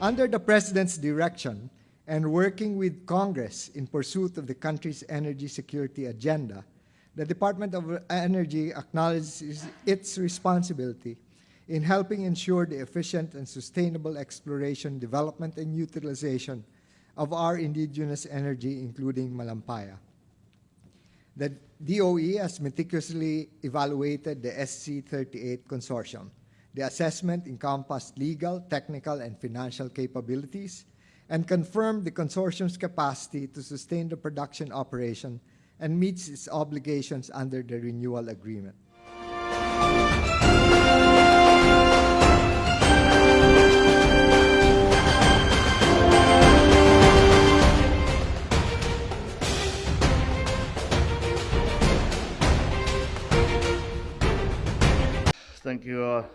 Under the President's direction and working with Congress in pursuit of the country's energy security agenda, the Department of Energy acknowledges its responsibility in helping ensure the efficient and sustainable exploration, development, and utilization of our indigenous energy, including Malampaya. The DOE has meticulously evaluated the SC38 consortium. The assessment encompassed legal, technical, and financial capabilities and confirmed the consortium's capacity to sustain the production operation and meets its obligations under the renewal agreement.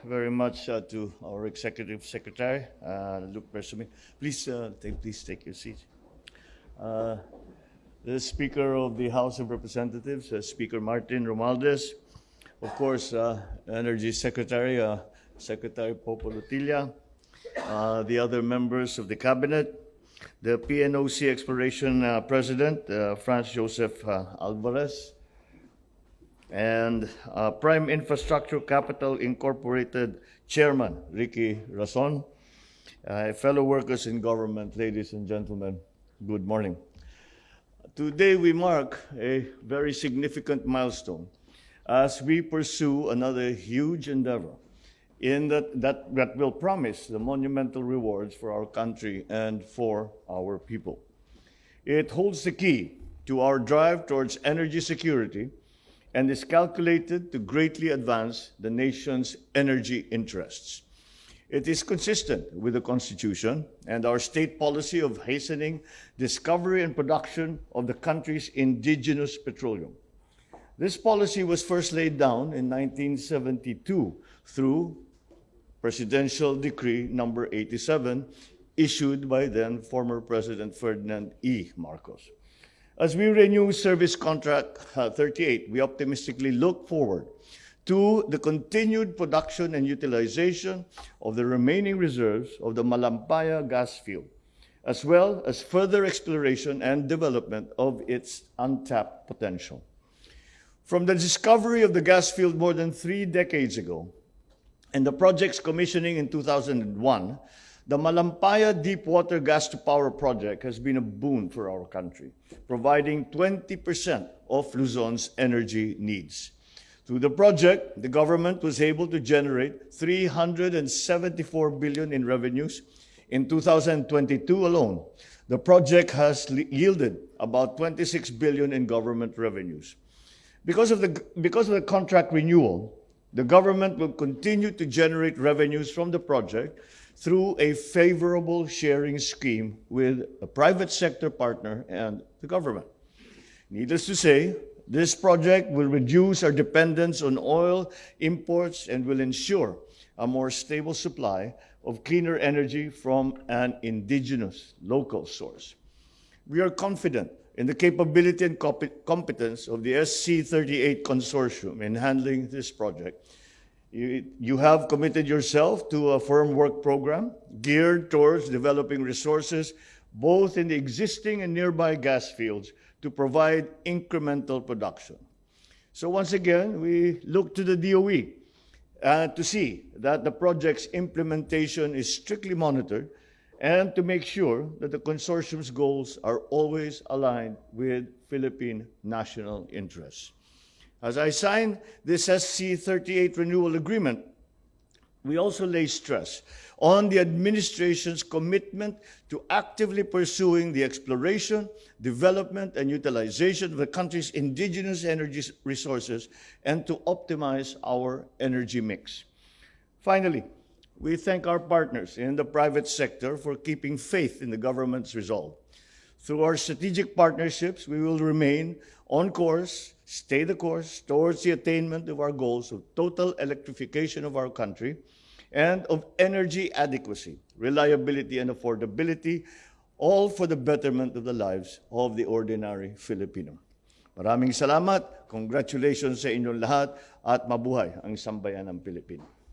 Very much uh, to our Executive Secretary, uh, Luke Bersamin. Please, uh, take, please take your seat. Uh, the Speaker of the House of Representatives, uh, Speaker Martin Romualdez, of course, Energy Secretary, Secretary Popo Lotilla, uh, the other members of the Cabinet, the PNOC Exploration President, Franz Joseph Alvarez, and uh, Prime Infrastructure Capital Incorporated Chairman Ricky Razon, uh, fellow workers in government, ladies and gentlemen, good morning. Today we mark a very significant milestone as we pursue another huge endeavor in that, that, that will promise the monumental rewards for our country and for our people. It holds the key to our drive towards energy security and is calculated to greatly advance the nation's energy interests. It is consistent with the Constitution and our state policy of hastening discovery and production of the country's indigenous petroleum. This policy was first laid down in 1972 through Presidential Decree number 87 issued by then former President Ferdinand E. Marcos. As we renew Service Contract uh, 38, we optimistically look forward to the continued production and utilization of the remaining reserves of the Malampaya gas field, as well as further exploration and development of its untapped potential. From the discovery of the gas field more than three decades ago and the project's commissioning in 2001, the Malampaya Deepwater Gas to Power project has been a boon for our country, providing 20% of Luzon's energy needs. Through the project, the government was able to generate 374 billion in revenues in 2022 alone. The project has yielded about 26 billion in government revenues. Because of the because of the contract renewal, the government will continue to generate revenues from the project through a favorable sharing scheme with a private sector partner and the government. Needless to say, this project will reduce our dependence on oil imports and will ensure a more stable supply of cleaner energy from an indigenous local source. We are confident in the capability and competence of the SC38 consortium in handling this project you, you have committed yourself to a firm work program geared towards developing resources both in the existing and nearby gas fields to provide incremental production. So once again, we look to the DOE uh, to see that the project's implementation is strictly monitored and to make sure that the consortium's goals are always aligned with Philippine national interests. As I sign this SC38 renewal agreement, we also lay stress on the administration's commitment to actively pursuing the exploration, development, and utilization of the country's indigenous energy resources and to optimize our energy mix. Finally, we thank our partners in the private sector for keeping faith in the government's resolve. Through our strategic partnerships, we will remain on course, stay the course towards the attainment of our goals of total electrification of our country and of energy adequacy, reliability, and affordability, all for the betterment of the lives of the ordinary Filipino. Maraming salamat, congratulations sa inyong lahat, at mabuhay ang sambayan ng Pilipino.